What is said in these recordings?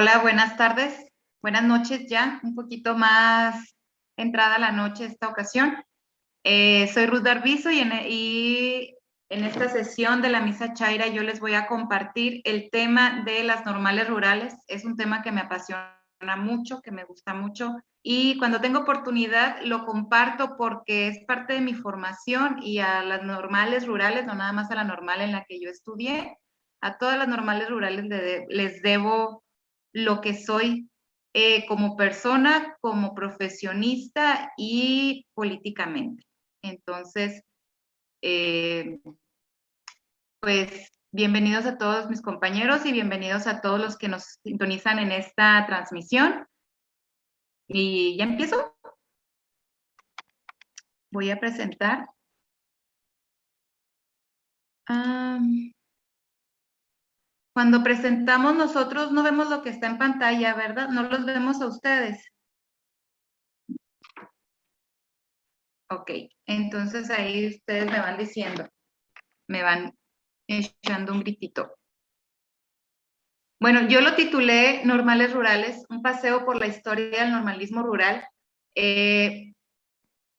Hola, buenas tardes, buenas noches ya, un poquito más entrada la noche esta ocasión. Eh, soy Ruth Darbizo y en, y en esta sesión de la Misa Chaira yo les voy a compartir el tema de las normales rurales. Es un tema que me apasiona mucho, que me gusta mucho y cuando tengo oportunidad lo comparto porque es parte de mi formación y a las normales rurales, no nada más a la normal en la que yo estudié, a todas las normales rurales les debo lo que soy eh, como persona, como profesionista y políticamente. Entonces, eh, pues bienvenidos a todos mis compañeros y bienvenidos a todos los que nos sintonizan en esta transmisión. Y ya empiezo. Voy a presentar. Cuando presentamos nosotros no vemos lo que está en pantalla, ¿verdad? No los vemos a ustedes. Ok, entonces ahí ustedes me van diciendo, me van echando un gritito. Bueno, yo lo titulé Normales Rurales, un paseo por la historia del normalismo rural, eh,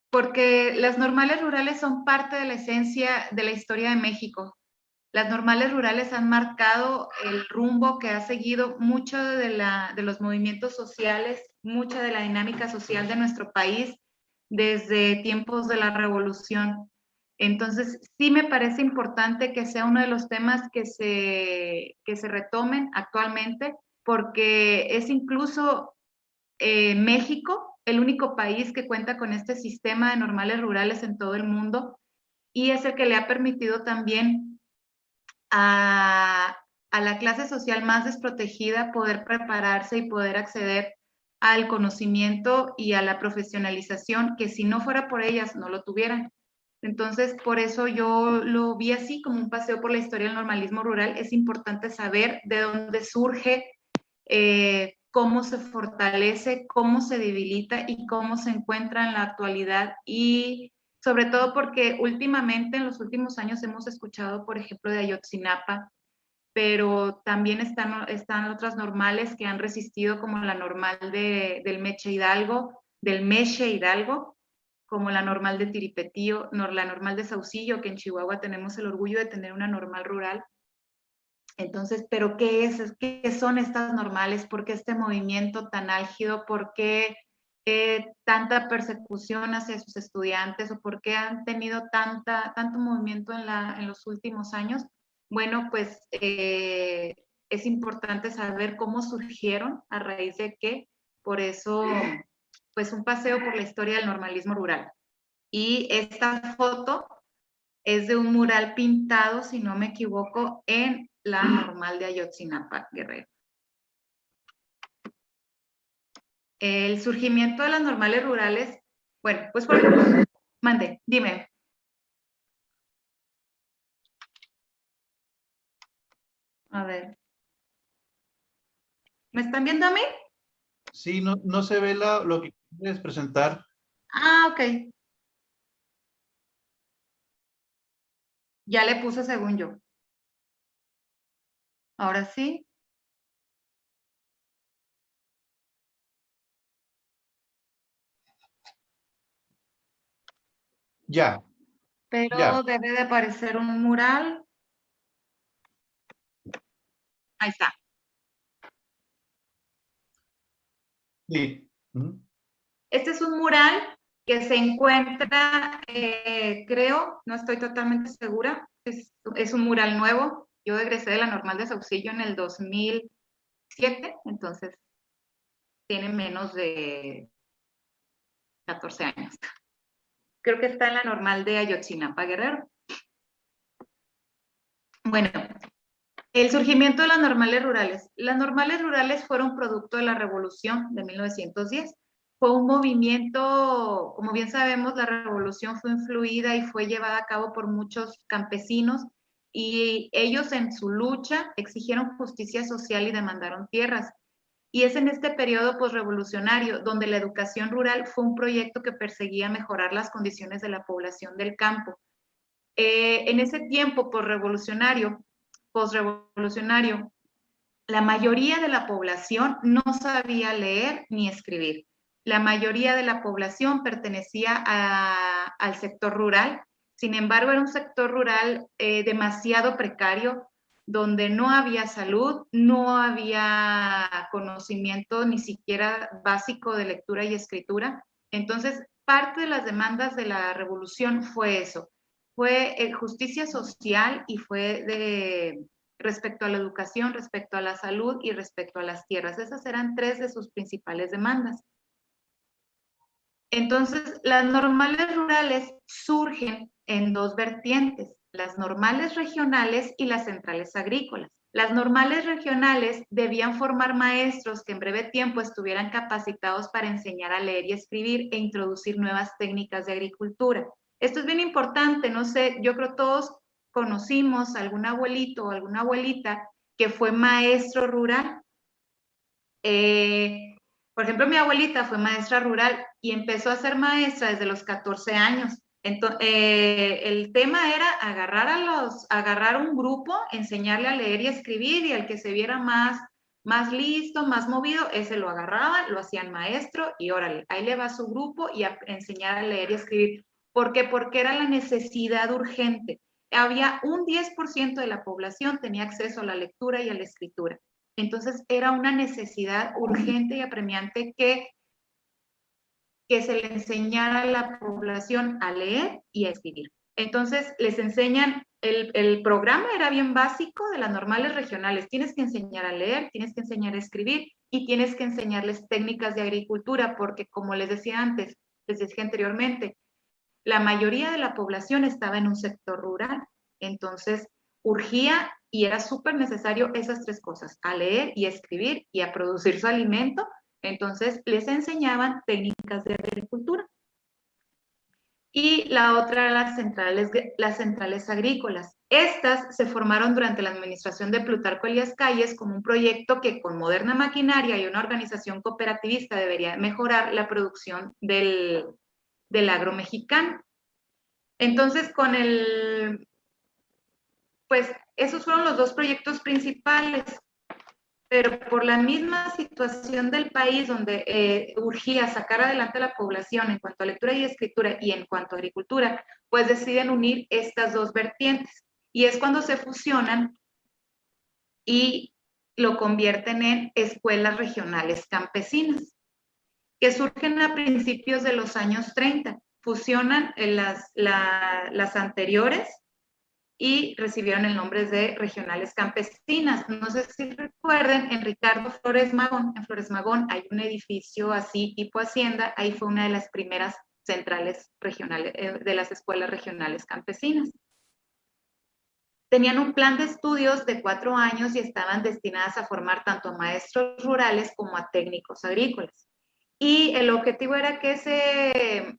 porque las normales rurales son parte de la esencia de la historia de México. Las normales rurales han marcado el rumbo que ha seguido mucho de, los movimientos sociales, mucha de la dinámica social de nuestro país desde tiempos de la revolución. Entonces, sí me parece importante que sea uno de los temas que se, que se retomen actualmente, porque es incluso eh, México el único país que cuenta con este sistema de normales rurales en todo el mundo y es el que le ha permitido también a, la clase social más desprotegida poder prepararse y poder acceder al conocimiento y a la profesionalización que si no fuera por ellas no lo tuvieran. Entonces, por eso yo lo vi así como un paseo por la historia del normalismo rural. Es importante saber de dónde surge, eh, cómo se fortalece, cómo se debilita y cómo se encuentra en la actualidad y sobre todo porque últimamente, en los últimos años, hemos escuchado, por ejemplo, de Ayotzinapa, pero también están, están otras normales que han resistido, como la normal de, del Meche Hidalgo, del Meche Hidalgo, como la normal de Tiripetío, la normal de Saucillo, que en Chihuahua tenemos el orgullo de tener una normal rural. Entonces, ¿pero qué es? ¿Qué son estas normales? ¿Por qué este movimiento tan álgido? ¿Por qué tanta persecución hacia sus estudiantes o por qué han tenido tanta, tanto movimiento en, la, en los últimos años? Bueno, pues eh, es importante saber cómo surgieron, a raíz de qué. Por eso, pues un paseo por la historia del normalismo rural. Y esta foto es de un mural pintado, si no me equivoco, en la normal de Ayotzinapa, Guerrero. El surgimiento de las normales rurales, bueno, pues por mande, dime. A ver. ¿Me están viendo a mí? Sí, no, no se ve lo que quieres presentar. Ah, ok. Ya le puse según yo. Ahora sí. Ya. Pero debe de aparecer un mural. Ahí está. Sí. Este es un mural que se encuentra, eh, creo, no estoy totalmente segura, es, es, un mural nuevo. Yo egresé de la normal de Saucillo en el 2007, entonces tiene menos de 14 años creo que está en la normal de Ayotzinapa Guerrero. Bueno, el surgimiento de las normales rurales. Las normales rurales fueron producto de la revolución de 1910. Fue un movimiento, como bien sabemos, la revolución fue influida y fue llevada a cabo por muchos campesinos y ellos en su lucha exigieron justicia social y demandaron tierras. Y es en este periodo posrevolucionario donde la educación rural fue un proyecto que perseguía mejorar las condiciones de la población del campo. Eh, en ese tiempo posrevolucionario, posrevolucionario, la mayoría de la población no sabía leer ni escribir. La mayoría de la población pertenecía al sector rural. Sin embargo, era un sector rural eh, demasiado precario, donde no había salud, no había conocimiento ni siquiera básico de lectura y escritura. Entonces, parte de las demandas de la revolución fue eso, fue eh, justicia social y fue de respecto a la educación, respecto a la salud y respecto a las tierras. Esas eran tres de sus principales demandas. Entonces, las normales rurales surgen en dos vertientes las normales regionales y las centrales agrícolas. Las normales regionales debían formar maestros que en breve tiempo estuvieran capacitados para enseñar a leer y escribir e introducir nuevas técnicas de agricultura. Esto es bien importante, no sé, yo creo todos conocimos algún abuelito o alguna abuelita que fue maestro rural. Eh, por ejemplo, mi abuelita fue maestra rural y empezó a ser maestra desde los 14 años. Entonces, eh, el tema era agarrar a los, agarrar un grupo, enseñarle a leer y escribir y al que se viera más, más listo, más movido, ese lo agarraban, lo hacían maestro y órale, ahí le va su grupo y a enseñar a leer y escribir. ¿Por qué? Porque era la necesidad urgente. Había un 10% de la población tenía acceso a la lectura y a la escritura. Entonces era una necesidad urgente y apremiante que que se le enseñara a la población a leer y a escribir. Entonces, les enseñan, el, el, programa era bien básico de las normales regionales. Tienes que enseñar a leer, tienes que enseñar a escribir y tienes que enseñarles técnicas de agricultura, porque como les decía antes, les decía anteriormente, la mayoría de la población estaba en un sector rural. Entonces, urgía y era súper necesario esas tres cosas, a leer y a escribir y a producir su alimento entonces, les enseñaban técnicas de agricultura. Y la otra, las centrales, las centrales agrícolas. Estas se formaron durante la administración de Plutarco Elías Calles como un proyecto que con moderna maquinaria y una organización cooperativista debería mejorar la producción del, del agro mexicano. Entonces, con el, pues esos fueron los dos proyectos principales pero por la misma situación del país donde eh, urgía sacar adelante a la población en cuanto a lectura y escritura y en cuanto a agricultura, pues deciden unir estas dos vertientes. Y es cuando se fusionan y lo convierten en escuelas regionales campesinas, que surgen a principios de los años 30. Fusionan las, las anteriores y recibieron el nombre de regionales campesinas. No sé si recuerden, en Ricardo Flores Magón, en Flores Magón hay un edificio así tipo hacienda, ahí fue una de las primeras centrales regionales, eh, de las escuelas regionales campesinas. Tenían un plan de estudios de cuatro años y estaban destinadas a formar tanto a maestros rurales como a técnicos agrícolas. Y el objetivo era que ese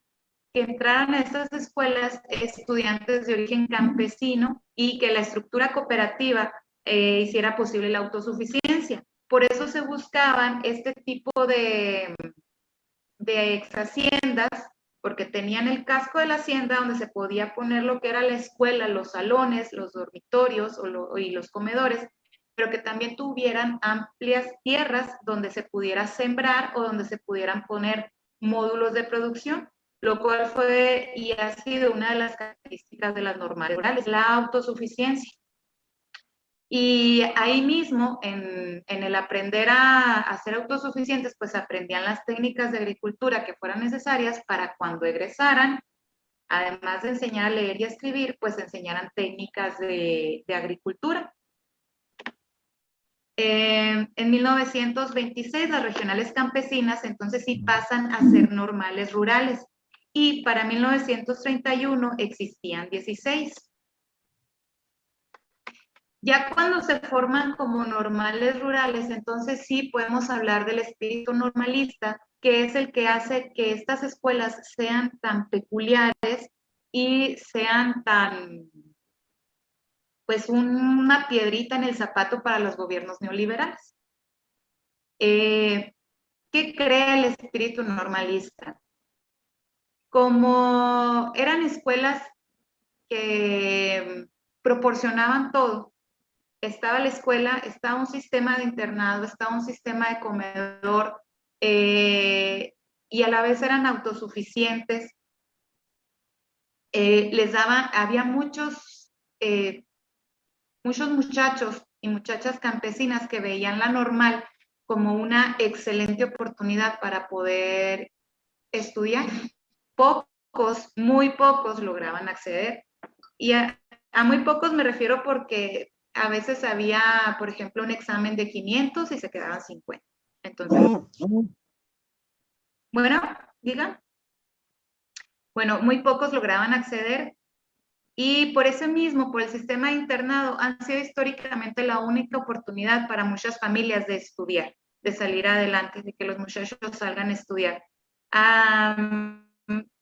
que entraran a estas escuelas estudiantes de origen campesino y que la estructura cooperativa eh, hiciera posible la autosuficiencia. Por eso se buscaban este tipo de, de ex haciendas, porque tenían el casco de la hacienda donde se podía poner lo que era la escuela, los salones, los dormitorios y los comedores, pero que también tuvieran amplias tierras donde se pudiera sembrar o donde se pudieran poner módulos de producción lo cual fue y ha sido una de las características de las normales rurales, la autosuficiencia. Y ahí mismo, en, el aprender a, a, ser autosuficientes, pues aprendían las técnicas de agricultura que fueran necesarias para cuando egresaran, además de enseñar a leer y a escribir, pues enseñaran técnicas de, de agricultura. Eh, en 1926 las regionales campesinas entonces sí pasan a ser normales rurales y para 1931 existían 16. Ya cuando se forman como normales rurales, entonces sí podemos hablar del espíritu normalista, que es el que hace que estas escuelas sean tan peculiares y sean tan, pues una piedrita en el zapato para los gobiernos neoliberales. Eh, ¿Qué crea el espíritu normalista? Como eran escuelas que proporcionaban todo, estaba la escuela, estaba un sistema de internado, estaba un sistema de comedor, eh, y a la vez eran autosuficientes. Eh, les daban, había muchos, eh, muchos muchachos y muchachas campesinas que veían la normal como una excelente oportunidad para poder estudiar. Pocos, muy pocos lograban acceder. Y a, muy pocos me refiero porque a veces había, por ejemplo, un examen de 500 y se quedaban 50. Entonces, bueno, digan. Bueno, muy pocos lograban acceder y por eso mismo, por el sistema internado, han sido históricamente la única oportunidad para muchas familias de estudiar, de salir adelante, de que los muchachos salgan a estudiar.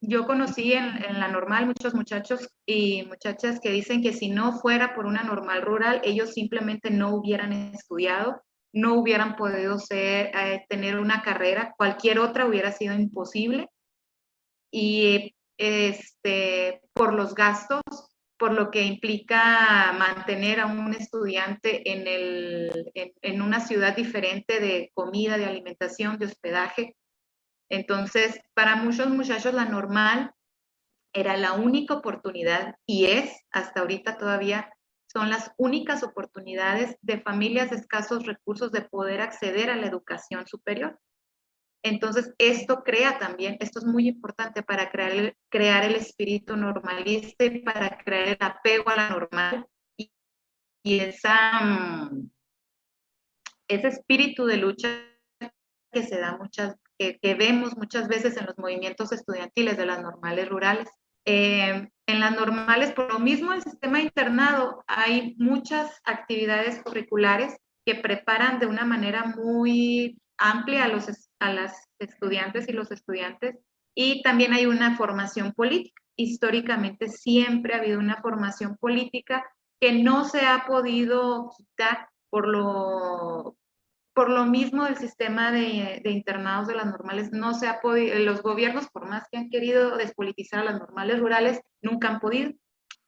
Yo conocí en, en, la normal muchos muchachos y muchachas que dicen que si no fuera por una normal rural, ellos simplemente no hubieran estudiado, no hubieran podido ser, eh, tener una carrera, cualquier otra hubiera sido imposible. Y este, por los gastos, por lo que implica mantener a un estudiante en, el, en, una ciudad diferente de comida, de alimentación, de hospedaje. Entonces, para muchos muchachos la normal era la única oportunidad y es hasta ahorita todavía son las únicas oportunidades de familias escasos recursos de poder acceder a la educación superior. Entonces, esto crea también, esto es muy importante para crear el, crear el espíritu normalista y para crear el apego a la normal y, esa, mm, ese espíritu de lucha que se da muchas, que, vemos muchas veces en los movimientos estudiantiles de las normales rurales. Eh, en las normales, por lo mismo, el sistema internado hay muchas actividades curriculares que preparan de una manera muy amplia a, los, a las estudiantes y los estudiantes y también hay una formación política. Históricamente siempre ha habido una formación política que no se ha podido quitar por lo, por lo mismo del sistema de, internados de las normales, no se ha podido, los gobiernos, por más que han querido despolitizar a las normales rurales, nunca han podido,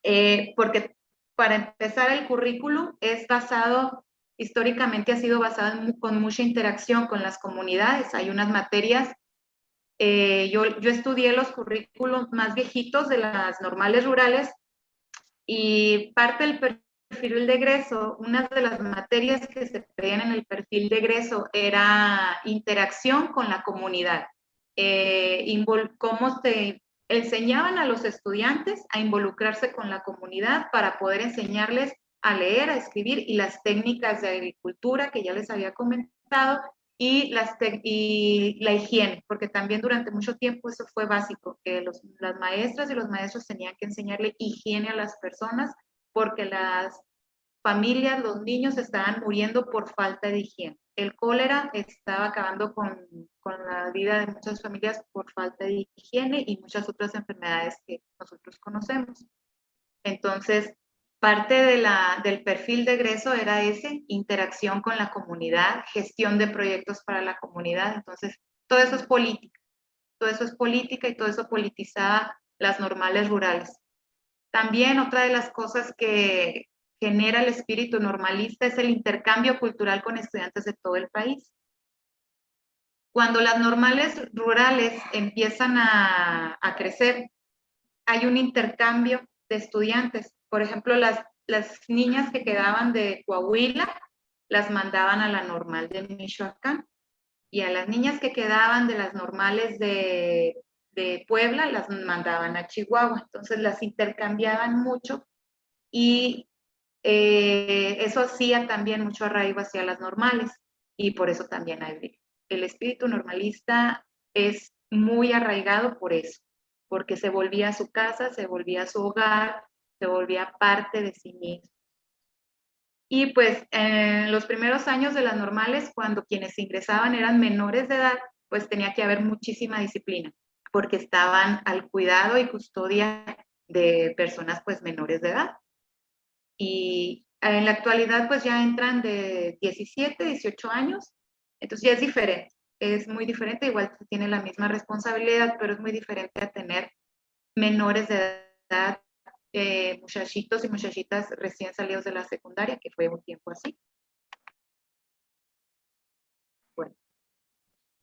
eh, porque para empezar el currículum es basado, históricamente ha sido basado con mucha interacción con las comunidades, hay unas materias, eh, yo, yo estudié los currículos más viejitos de las normales rurales y parte del perfil de egreso, una de las materias que se pedían en el perfil de egreso era interacción con la comunidad. Eh, cómo se enseñaban a los estudiantes a involucrarse con la comunidad para poder enseñarles a leer, a escribir y las técnicas de agricultura que ya les había comentado y, las y la higiene, porque también durante mucho tiempo eso fue básico, que las maestras y los maestros tenían que enseñarle higiene a las personas porque las familias, los niños estaban muriendo por falta de higiene. El cólera estaba acabando con, con, la vida de muchas familias por falta de higiene y muchas otras enfermedades que nosotros conocemos. Entonces, parte de la, del perfil de egreso era ese, interacción con la comunidad, gestión de proyectos para la comunidad. Entonces, todo eso es política. Todo eso es política y todo eso politizaba las normales rurales. También otra de las cosas que genera el espíritu normalista es el intercambio cultural con estudiantes de todo el país. Cuando las normales rurales empiezan a, crecer, hay un intercambio de estudiantes. Por ejemplo, las, las niñas que quedaban de Coahuila las mandaban a la normal de Michoacán y a las niñas que quedaban de las normales de de Puebla las mandaban a Chihuahua, entonces las intercambiaban mucho y eh, eso hacía también mucho arraigo hacia las normales y por eso también hay, el espíritu normalista es muy arraigado por eso, porque se volvía a su casa, se volvía a su hogar, se volvía parte de sí mismo. Y pues en los primeros años de las normales, cuando quienes ingresaban eran menores de edad, pues tenía que haber muchísima disciplina porque estaban al cuidado y custodia de personas pues menores de edad. Y en la actualidad pues ya entran de 17, 18 años, entonces ya es diferente, es muy diferente, igual tiene la misma responsabilidad, pero es muy diferente a tener menores de edad eh, muchachitos y muchachitas recién salidos de la secundaria, que fue un tiempo así. Bueno.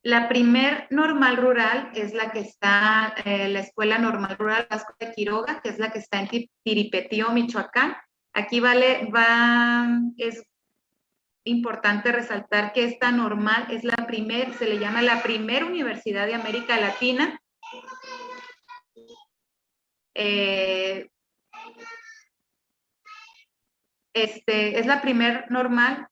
La primer normal rural es la que está, eh, la Escuela Normal Rural Vasco de Quiroga, que es la que está en Tiripetío, Michoacán. Aquí vale, va, es importante resaltar que esta normal es la primer, se le llama la primera universidad de América Latina. Eh, este, es la primer normal,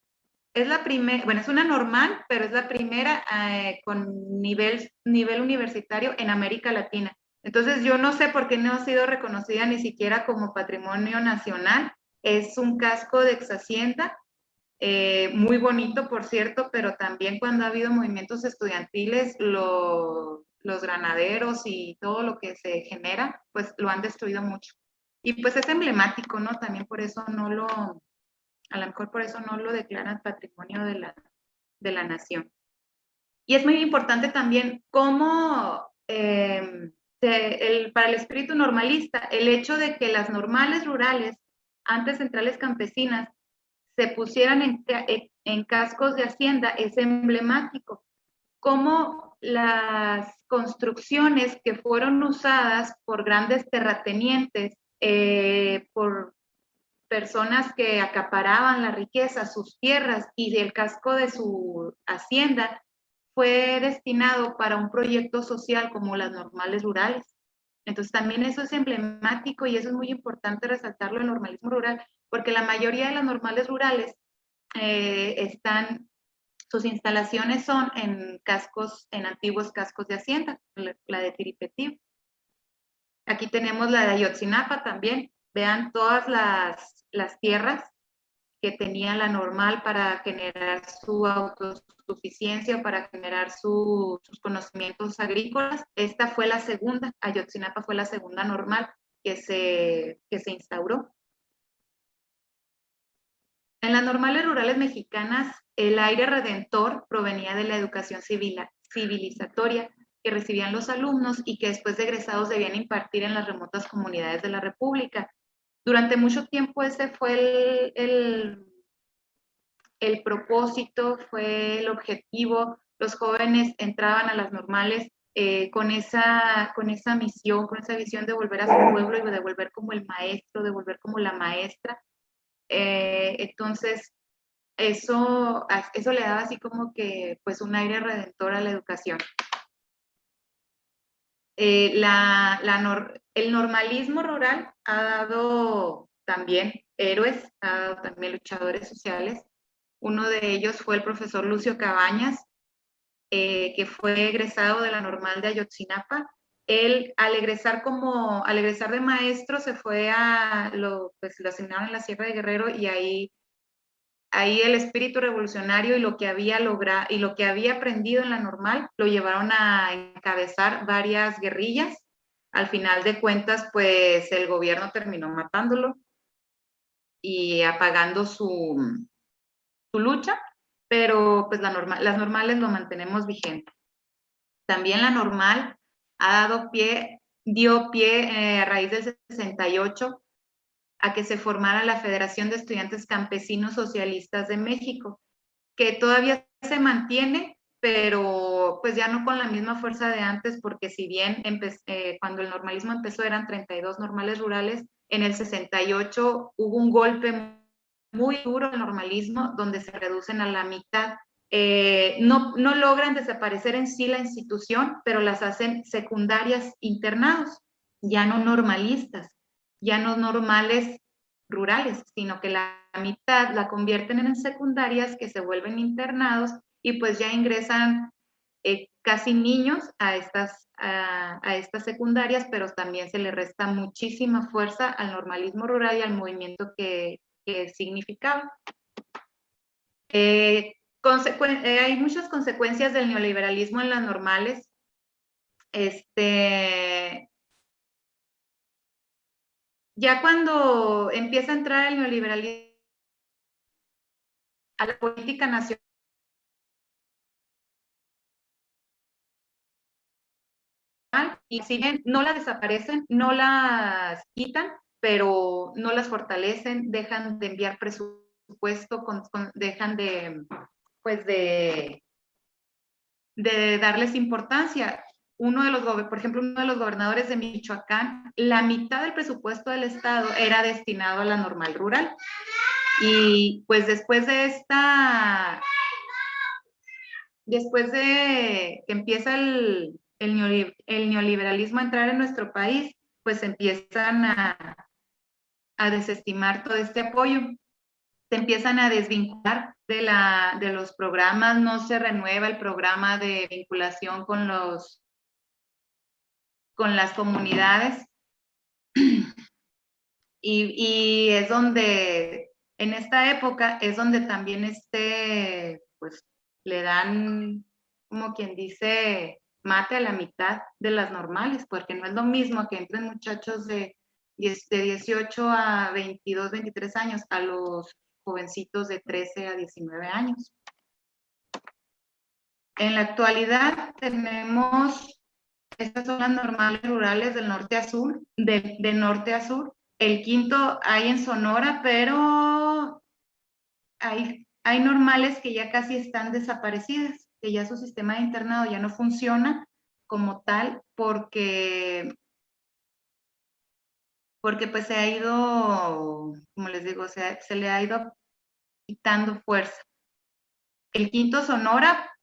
es la primera, bueno, es una normal, pero es la primera eh, con nivel, nivel universitario en América Latina. Entonces, yo no sé por qué no ha sido reconocida ni siquiera como patrimonio nacional. Es un casco de ex hacienda eh, muy bonito, por cierto, pero también cuando ha habido movimientos estudiantiles, los granaderos y todo lo que se genera, pues lo han destruido mucho. Y pues es emblemático, ¿no? También por eso no lo, a lo mejor por eso no lo declaran patrimonio de la, de la nación. Y es muy importante también cómo, eh, el, para el espíritu normalista, el hecho de que las normales rurales, antes centrales campesinas, se pusieran en, cascos de hacienda es emblemático. Como las construcciones que fueron usadas por grandes terratenientes, eh, por personas que acaparaban la riqueza, sus tierras y el casco de su hacienda, fue destinado para un proyecto social como las normales rurales. Entonces también eso es emblemático y eso es muy importante resaltarlo en normalismo rural, porque la mayoría de las normales rurales eh, están, sus instalaciones son en cascos, en antiguos cascos de hacienda, la, de Tiripetío. Aquí tenemos la de Ayotzinapa también. Vean todas las, las tierras que tenía la normal para generar su autosuficiencia, para generar sus conocimientos agrícolas. Esta fue la segunda, Ayotzinapa fue la segunda normal que se, que se instauró. En las normales rurales mexicanas, el aire redentor provenía de la educación civil, civilizatoria que recibían los alumnos y que después de egresados debían impartir en las remotas comunidades de la República. Durante mucho tiempo ese fue el, el, propósito, fue el objetivo. Los jóvenes entraban a las normales eh, con, esa, con esa misión, con esa visión de volver a su pueblo y de volver como el maestro, de volver como la maestra. Eh, entonces, eso, eso le daba así como que pues un aire redentor a la educación. Eh, el normalismo rural ha dado también héroes, ha dado también luchadores sociales. Uno de ellos fue el profesor Lucio Cabañas, eh, que fue egresado de la normal de Ayotzinapa él al egresar como, al egresar de maestro se fue a, lo, pues lo asignaron en la Sierra de Guerrero y ahí, ahí el espíritu revolucionario y lo que había logrado y lo que había aprendido en la normal lo llevaron a encabezar varias guerrillas. Al final de cuentas, pues el gobierno terminó matándolo y apagando su, lucha, pero pues la normal, las normales lo mantenemos vigente. También la normal ha dado pie, dio pie eh, a raíz del 68 a que se formara la Federación de Estudiantes Campesinos Socialistas de México, que todavía se mantiene, pero pues ya no con la misma fuerza de antes, porque si bien eh, cuando el normalismo empezó eran 32 normales rurales, en el 68 hubo un golpe muy duro al normalismo, donde se reducen a la mitad. Eh, no, no logran desaparecer en sí la institución, pero las hacen secundarias internados, ya no normalistas, ya no normales rurales, sino que la mitad la convierten en secundarias que se vuelven internados y pues ya ingresan eh, casi niños a estas, a, estas secundarias, pero también se le resta muchísima fuerza al normalismo rural y al movimiento que, que significaba. Eh, eh, hay muchas consecuencias del neoliberalismo en las normales. Este, ya cuando empieza a entrar el neoliberalismo a la política nacional, y si bien no la desaparecen, no las quitan, pero no las fortalecen, dejan de enviar presupuesto, dejan de, pues de darles importancia. Uno de los, por ejemplo, uno de los gobernadores de Michoacán, la mitad del presupuesto del Estado era destinado a la normal rural. Y pues después de esta, después de que empieza el, el, neoliberalismo a entrar en nuestro país, pues empiezan a, a desestimar todo este apoyo, se empiezan a desvincular de, la, de los programas, no se renueva el programa de vinculación con los con las comunidades y, y es donde en esta época es donde también este pues le dan como quien dice mate a la mitad de las normales, porque no es lo mismo que entren muchachos de, de 18 a 22, 23 años a los jovencitos de 13 a 19 años. En la actualidad tenemos, estas son las normales rurales del norte a sur, de, norte a sur. El quinto hay en Sonora, pero hay, hay normales que ya casi están desaparecidas que ya su sistema de internado ya no funciona como tal porque porque pues se ha ido, como les digo, se, se le ha ido quitando fuerza. El quinto Sonora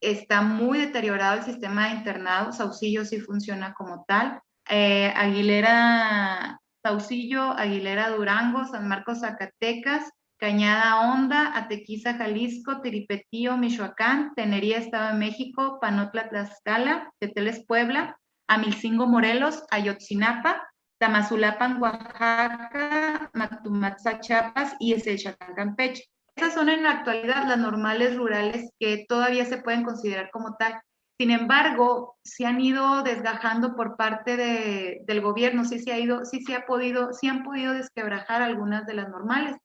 está muy deteriorado el sistema de internado, Saucillo sí funciona como tal, eh, Aguilera, Saucillo, Aguilera Durango, San Marcos Zacatecas, Cañada Honda, Atequiza, Jalisco, Tiripetío, Michoacán, Tenería, Estado de México, Panotla, Tlaxcala, Teteles, Puebla, Amilcingo, Morelos, Ayotzinapa, Tamazulapan, Oaxaca, Matumatza, Chiapas y Eselchacán, Campeche. Esas son en la actualidad las normales rurales que todavía se pueden considerar como tal. Sin embargo, se han ido desgajando por parte del gobierno, sí se ha ido, sí se ha podido, sí han podido desquebrajar algunas de las normales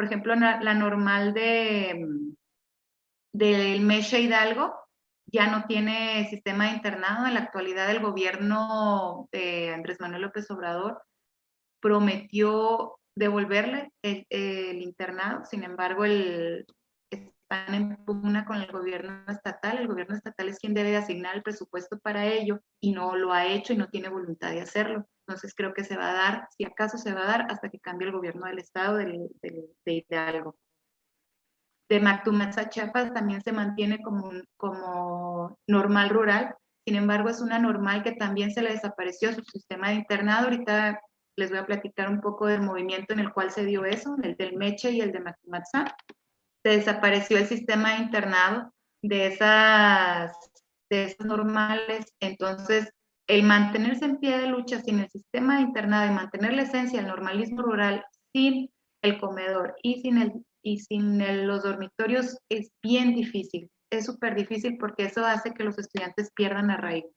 por ejemplo, la, normal de del Meche Hidalgo ya no tiene sistema de internado. En la actualidad el gobierno de Andrés Manuel López Obrador prometió devolverle el, internado, sin embargo el, están en pugna con el gobierno estatal. El gobierno estatal es quien debe asignar el presupuesto para ello y no lo ha hecho y no tiene voluntad de hacerlo. Entonces creo que se va a dar, si acaso se va a dar, hasta que cambie el gobierno del estado de, de, Hidalgo. De Mactumaza, Chiapas también se mantiene como, como normal rural, sin embargo es una normal que también se le desapareció su sistema de internado. Ahorita les voy a platicar un poco del movimiento en el cual se dio eso, el del Meche y el de Mactumaza. Se desapareció el sistema de internado de esas, de esas normales, entonces el mantenerse en pie de lucha sin el sistema de internado y mantener la esencia del normalismo rural sin el comedor y sin, el, y sin los dormitorios es bien difícil. Es súper difícil porque eso hace que los estudiantes pierdan arraigo.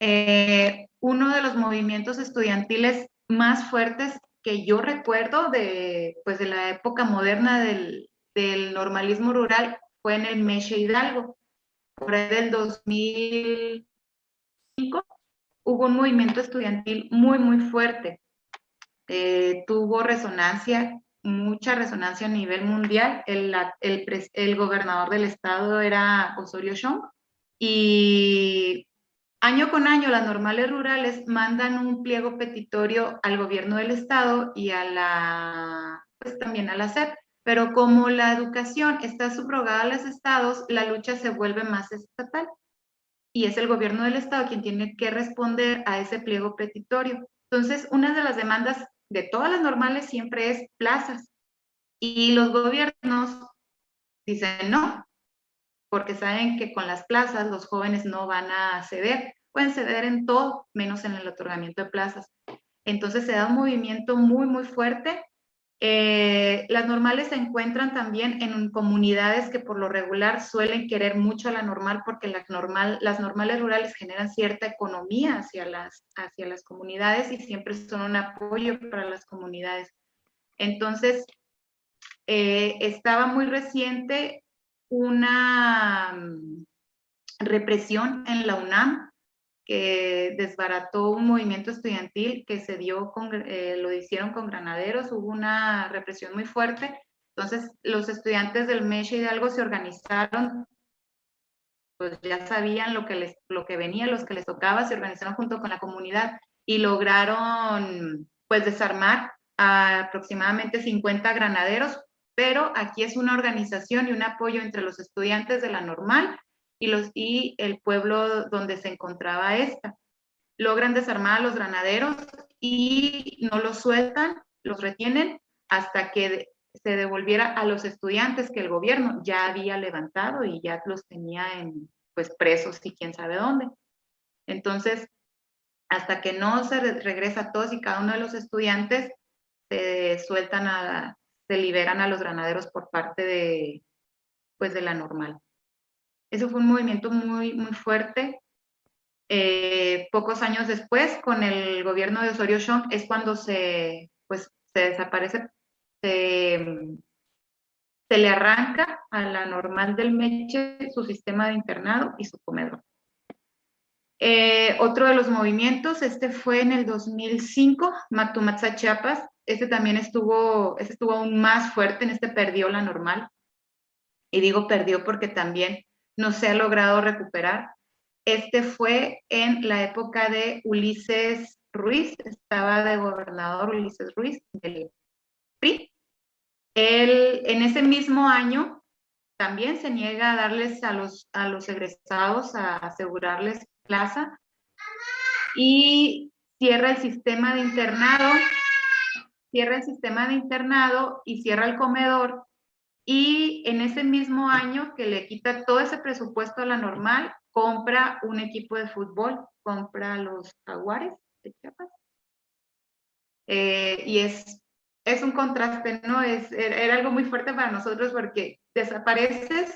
Eh, uno de los movimientos estudiantiles más fuertes que yo recuerdo de, pues de la época moderna del, del normalismo rural fue en el Meche Hidalgo, por ahí del 2000, hubo un movimiento estudiantil muy, muy fuerte. Eh, tuvo resonancia, mucha resonancia a nivel mundial. El, el, el gobernador del estado era Osorio Chong y año con año las normales rurales mandan un pliego petitorio al gobierno del estado y a la, pues también a la SEP. Pero como la educación está subrogada a los estados, la lucha se vuelve más estatal y es el gobierno del estado quien tiene que responder a ese pliego petitorio. Entonces, una de las demandas de todas las normales siempre es plazas y los gobiernos dicen no, porque saben que con las plazas los jóvenes no van a ceder, pueden ceder en todo, menos en el otorgamiento de plazas. Entonces se da un movimiento muy, muy fuerte eh, las normales se encuentran también en comunidades que por lo regular suelen querer mucho a la normal porque las, normal, las normales rurales generan cierta economía hacia las, hacia las comunidades y siempre son un apoyo para las comunidades. Entonces, eh, estaba muy reciente una mm, represión en la UNAM que desbarató un movimiento estudiantil que se dio, con, eh, lo hicieron con granaderos, hubo una represión muy fuerte. Entonces, los estudiantes del Meche Hidalgo se organizaron, pues ya sabían lo que, les, lo que venía, los que les tocaba, se organizaron junto con la comunidad y lograron, pues, desarmar a aproximadamente 50 granaderos, pero aquí es una organización y un apoyo entre los estudiantes de la normal y, los, y el pueblo donde se encontraba esta. Logran desarmar a los granaderos y no los sueltan, los retienen hasta que se devolviera a los estudiantes que el gobierno ya había levantado y ya los tenía en, pues presos y quién sabe dónde. Entonces, hasta que no se regresa todos y cada uno de los estudiantes, se sueltan a, se liberan a los granaderos por parte de, pues de la normal. Eso fue un movimiento muy, muy fuerte. Eh, pocos años después, con el gobierno de Osorio Chong, es cuando se, pues, se desaparece, se, le arranca a la normal del Meche su sistema de internado y su comedor. Eh, otro de los movimientos, este fue en el 2005, Matumatza Chiapas. Este también estuvo, este estuvo aún más fuerte, en este perdió la normal. Y digo perdió porque también no se ha logrado recuperar. Este fue en la época de Ulises Ruiz, estaba de gobernador Ulises Ruiz del PRI. Él, en ese mismo año también se niega a darles a los, a los egresados, a asegurarles plaza y cierra el sistema de internado, cierra el sistema de internado y cierra el comedor y en ese mismo año que le quita todo ese presupuesto a la normal, compra un equipo de fútbol, compra los jaguares de Chiapas. Eh, y es, es un contraste, ¿no? Es, era algo muy fuerte para nosotros porque desapareces,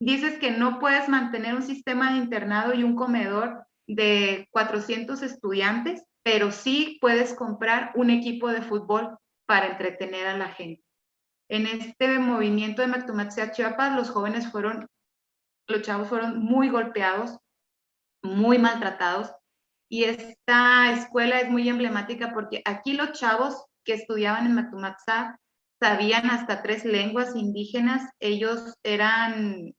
dices que no puedes mantener un sistema de internado y un comedor de 400 estudiantes, pero sí puedes comprar un equipo de fútbol para entretener a la gente. En este movimiento de Mactumatzia Chiapas, los jóvenes fueron, los chavos fueron muy golpeados, muy maltratados. Y esta escuela es muy emblemática porque aquí los chavos que estudiaban en Mactumatzá sabían hasta tres lenguas indígenas. Ellos eran,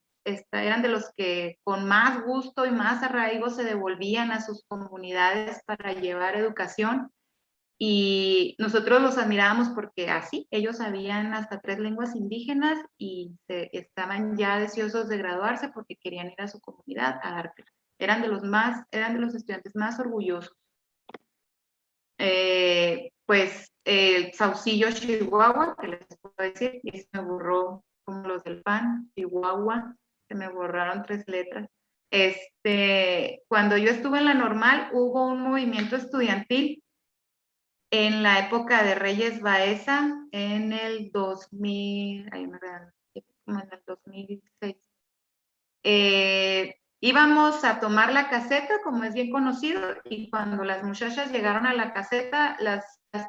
eran de los que con más gusto y más arraigo se devolvían a sus comunidades para llevar educación y nosotros los admirábamos porque así, ellos sabían hasta tres lenguas indígenas y estaban ya deseosos de graduarse porque querían ir a su comunidad a dar. Eran de los más, eran de los estudiantes más orgullosos. Eh, pues el Saucillo Chihuahua, que les puedo decir, y se me borró como los del PAN, Chihuahua, se me borraron tres letras. Este, cuando yo estuve en la normal, hubo un movimiento estudiantil en la época de Reyes Baeza, en el 2000, en el 2006. Eh, íbamos a tomar la caseta, como es bien conocido, y cuando las muchachas llegaron a la caseta, las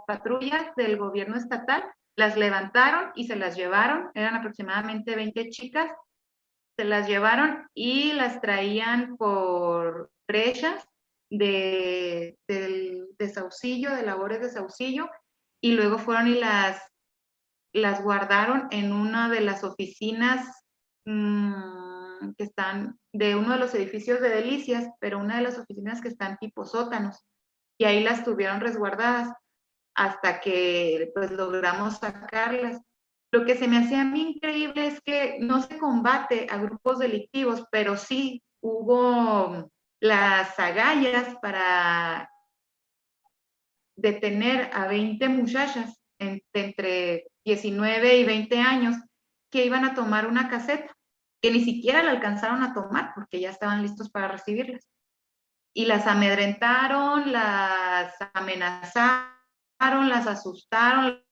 patrullas del gobierno estatal las levantaron y se las llevaron, eran aproximadamente 20 chicas, se las llevaron y las traían por brechas de, de, Saucillo, de labores de Saucillo, y luego fueron y las, las guardaron en una de las oficinas mm, que están de uno de los edificios de Delicias, pero una de las oficinas que están tipo sótanos, y ahí las tuvieron resguardadas hasta que pues logramos sacarlas. Lo que se me hacía a mí increíble es que no se combate a grupos delictivos, pero sí hubo las agallas para detener a 20 muchachas entre 19 y 20 años que iban a tomar una caseta, que ni siquiera la alcanzaron a tomar porque ya estaban listos para recibirlas. Y las amedrentaron, las amenazaron, las asustaron,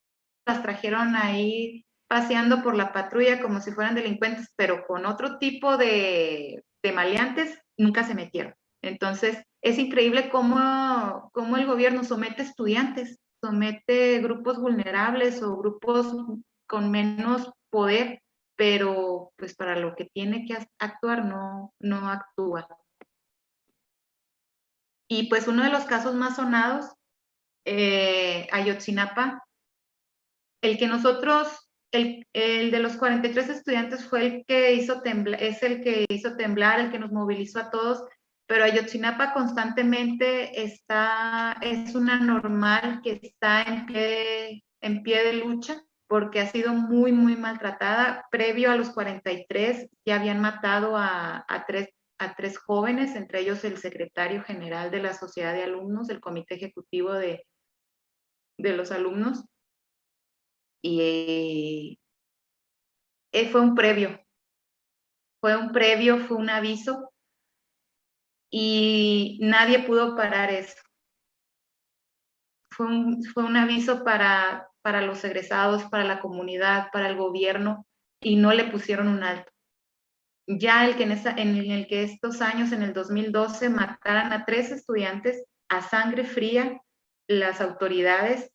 las trajeron ahí paseando por la patrulla como si fueran delincuentes, pero con otro tipo de, de maleantes nunca se metieron. Entonces, es increíble cómo, cómo el gobierno somete estudiantes, somete grupos vulnerables o grupos con menos poder, pero pues para lo que tiene que actuar no, no actúa. Y pues uno de los casos más sonados, eh, Ayotzinapa, el que nosotros, el, el, de los 43 estudiantes fue el que hizo temblar, es el que hizo temblar, el que nos movilizó a todos, pero Ayotzinapa constantemente está, es una normal que está en pie, en pie de lucha porque ha sido muy, muy maltratada. Previo a los 43 ya habían matado a, a, tres, a tres jóvenes, entre ellos el secretario general de la Sociedad de Alumnos, el Comité Ejecutivo de, de los Alumnos. Y eh, fue un previo, fue un previo, fue un aviso y nadie pudo parar eso. Fue un, fue un aviso para, para los egresados, para la comunidad, para el gobierno, y no le pusieron un alto. Ya el que en, esa, en el que estos años, en el 2012, mataran a tres estudiantes a sangre fría, las autoridades,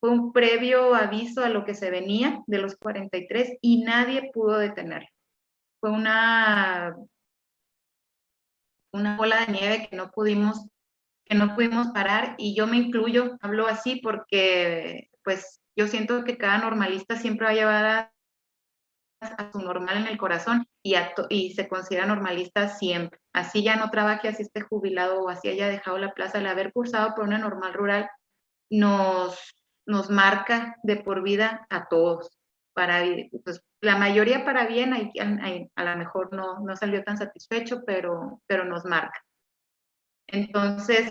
fue un previo aviso a lo que se venía de los 43 y nadie pudo detenerlo. Fue una una bola de nieve que no pudimos que no pudimos parar y yo me incluyo, hablo así porque pues yo siento que cada normalista siempre va a llevar a, su normal en el corazón y, y se considera normalista siempre. Así ya no trabaje, así esté jubilado o así haya dejado la plaza, el haber cursado por una normal rural nos, nos marca de por vida a todos. Para, pues, la mayoría para bien, a lo mejor no, no salió tan satisfecho, pero, pero nos marca. Entonces,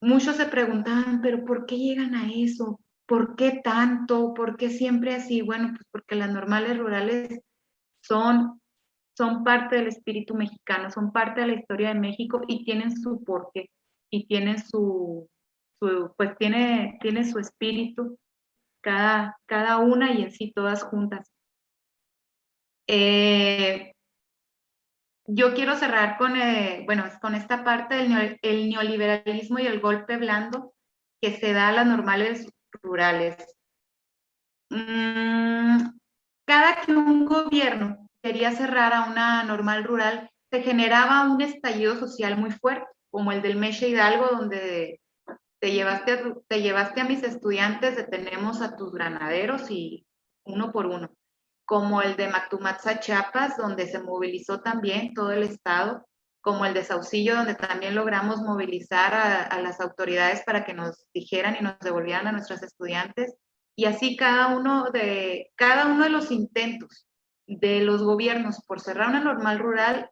muchos se preguntaban, pero ¿por qué llegan a eso? ¿Por qué tanto? ¿Por qué siempre así? Bueno, pues porque las normales rurales son, son parte del espíritu mexicano, son parte de la historia de México y tienen su porqué y tienen su, su pues tiene, tiene su espíritu cada, cada una y en sí todas juntas. Eh, yo quiero cerrar con, eh, bueno, con esta parte del el neoliberalismo y el golpe blando que se da a las normales rurales. Mm, cada que un gobierno quería cerrar a una normal rural, se generaba un estallido social muy fuerte, como el del Meche Hidalgo, donde te llevaste, a, te llevaste a mis estudiantes, detenemos a tus granaderos y uno por uno como el de Mactumatza, Chiapas, donde se movilizó también todo el Estado, como el de Saucillo, donde también logramos movilizar a, las autoridades para que nos dijeran y nos devolvieran a nuestros estudiantes. Y así cada uno de, cada uno de los intentos de los gobiernos por cerrar una normal rural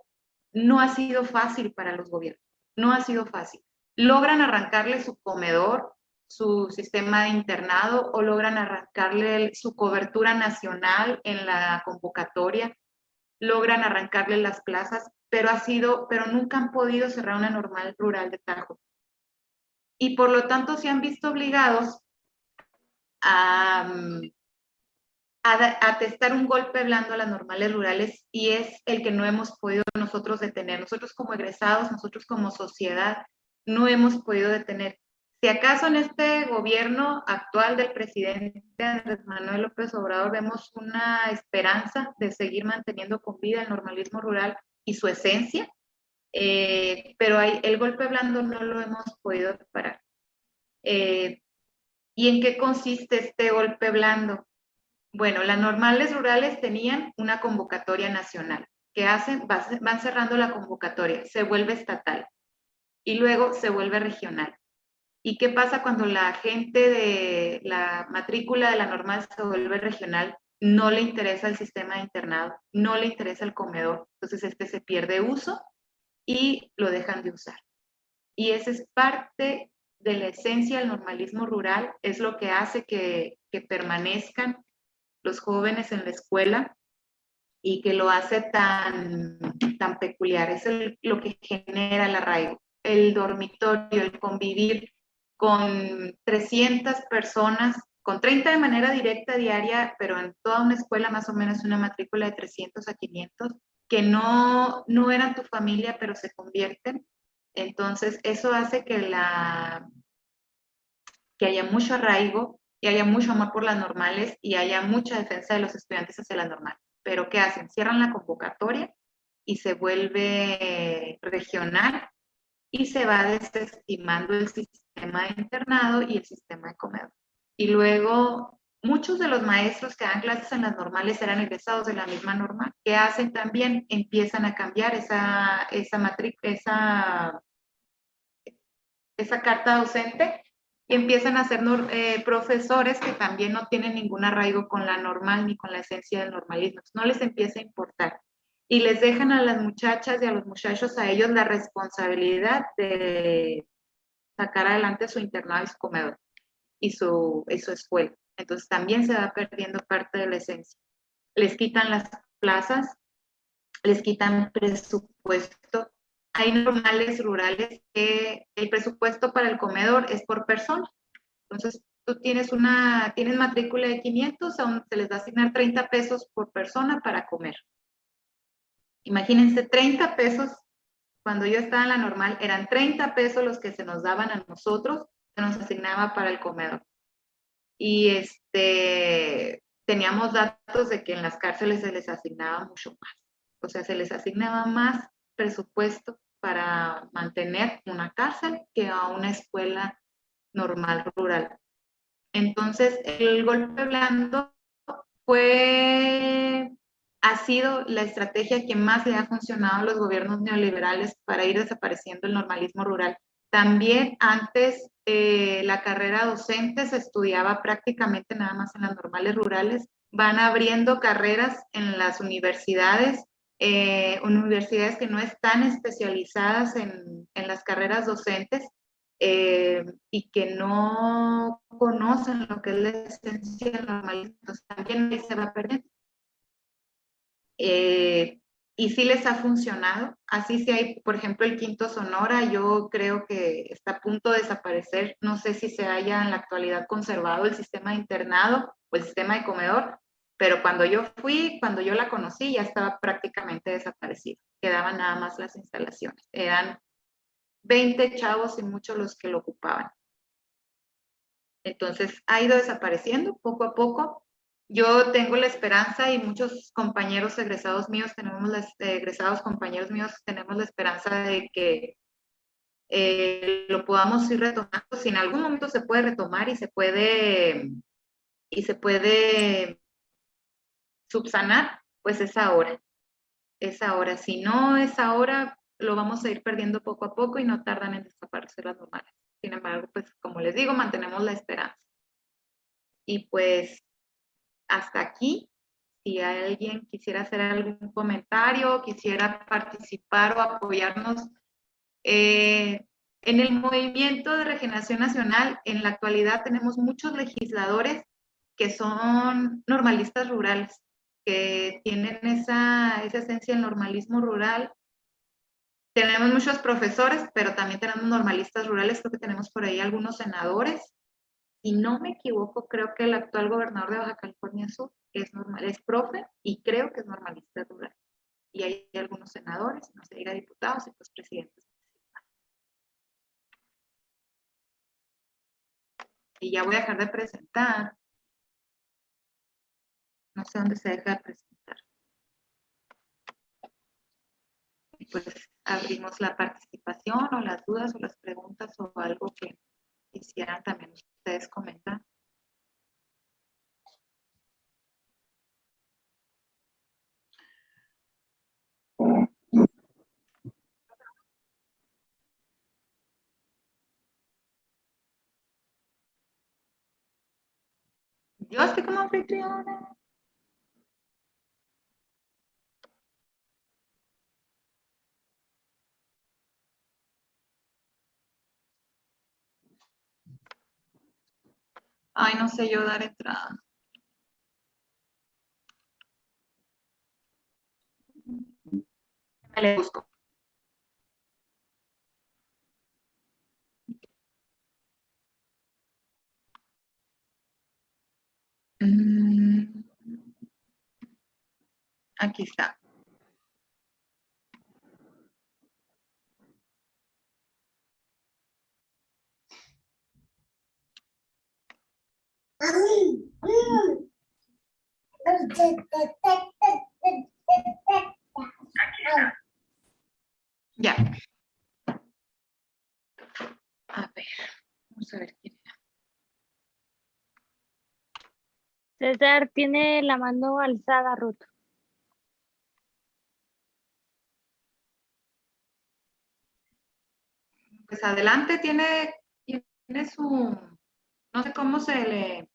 no ha sido fácil para los gobiernos, no ha sido fácil. Logran arrancarle su comedor, su sistema de internado o logran arrancarle su cobertura nacional en la convocatoria, logran arrancarle las plazas, pero ha sido, pero nunca han podido cerrar una normal rural de Tajo. Y por lo tanto se han visto obligados a, a, testar un golpe blando a las normales rurales y es el que no hemos podido nosotros detener. Nosotros como egresados, nosotros como sociedad, no hemos podido detener. Si acaso en este gobierno actual del presidente Andrés Manuel López Obrador vemos una esperanza de seguir manteniendo con vida el normalismo rural y su esencia, eh, pero el golpe blando no lo hemos podido parar. Eh, ¿Y en qué consiste este golpe blando? Bueno, las normales rurales tenían una convocatoria nacional. ¿Qué hacen? Van cerrando la convocatoria, se vuelve estatal y luego se vuelve regional. ¿Y qué pasa cuando la gente de la matrícula de la normal se vuelve regional? No le interesa el sistema de internado, no le interesa el comedor, entonces este se pierde uso y lo dejan de usar. Y esa es parte de la esencia del normalismo rural, es lo que hace que, que permanezcan los jóvenes en la escuela y que lo hace tan, tan peculiar, es lo que genera el arraigo, el dormitorio, el convivir con 300 personas, con 30 de manera directa diaria, pero en toda una escuela más o menos una matrícula de 300 a 500, que no, no eran tu familia, pero se convierten. Entonces, eso hace que, la, que haya mucho arraigo y haya mucho amor por las normales y haya mucha defensa de los estudiantes hacia las normales. Pero ¿qué hacen? Cierran la convocatoria y se vuelve regional y se va desestimando el sistema de internado y el sistema de comedor. Y luego muchos de los maestros que dan clases en las normales eran egresados de la misma norma, que hacen también, empiezan a cambiar esa, esa esa, esa carta docente y empiezan a ser eh, profesores que también no tienen ningún arraigo con la normal ni con la esencia del normalismo. No les empieza a importar. Y les dejan a las muchachas y a los muchachos, a ellos, la responsabilidad de sacar adelante su internado y su comedor y su, y su escuela. Entonces también se va perdiendo parte de la esencia. Les quitan las plazas, les quitan presupuesto hay normales rurales que el presupuesto para el comedor es por persona. Entonces, tú tienes una, tienes matrícula de 500, aún se les va a asignar 30 pesos por persona para comer. Imagínense, 30 pesos, cuando yo estaba en la normal, eran 30 pesos los que se nos daban a nosotros, se nos asignaba para el comedor. Y este, teníamos datos de que en las cárceles se les asignaba mucho más. O sea, se les asignaba más presupuesto para mantener una cárcel que a una escuela normal rural. Entonces, el golpe blando fue, ha sido la estrategia que más le ha funcionado a los gobiernos neoliberales para ir desapareciendo el normalismo rural. También antes eh, la carrera docente se estudiaba prácticamente nada más en las normales rurales. Van abriendo carreras en las universidades eh, universidades que no están especializadas en, en las carreras docentes eh, y que no conocen lo que es la esencia del normalismo, también se va perdiendo. Eh, y sí les ha funcionado. Así si hay, por ejemplo, el quinto Sonora, yo creo que está a punto de desaparecer. No sé si se haya en la actualidad conservado el sistema de internado o el sistema de comedor, pero cuando yo fui, cuando yo la conocí, ya estaba prácticamente desaparecido. Quedaban nada más las instalaciones. Eran 20 chavos y muchos los que lo ocupaban. Entonces, ha ido desapareciendo poco a poco. Yo tengo la esperanza y muchos compañeros egresados míos, tenemos las, egresados compañeros míos, tenemos la esperanza de que eh, lo podamos ir retomando. Si en algún momento se puede retomar y se puede, y se puede subsanar, pues es ahora. Es ahora. Si no es ahora, lo vamos a ir perdiendo poco a poco y no tardan en desaparecer las normales. Sin embargo, pues como les digo, mantenemos la esperanza. Y pues hasta aquí, si alguien quisiera hacer algún comentario, quisiera participar o apoyarnos eh, en el movimiento de regeneración nacional, en la actualidad tenemos muchos legisladores que son normalistas rurales que tienen esa, esa esencia del normalismo rural. Tenemos muchos profesores, pero también tenemos normalistas rurales, creo que tenemos por ahí algunos senadores. Si no me equivoco, creo que el actual gobernador de Baja California Sur es, normal, es profe y creo que es normalista rural. Y hay algunos senadores, no sé, diga diputados y pues presidentes. Y ya voy a dejar de presentar no sé dónde se deja de presentar. Y pues abrimos la participación o las dudas o las preguntas o algo que quisieran también ustedes comentar. Yo estoy como anfitriona. Ay, no sé yo dar entrada. Me le busco. Mm. Aquí está. Ya. A ver, vamos a ver quién era. César tiene la mano alzada, Ruth. Pues adelante tiene, tiene su, no sé cómo se le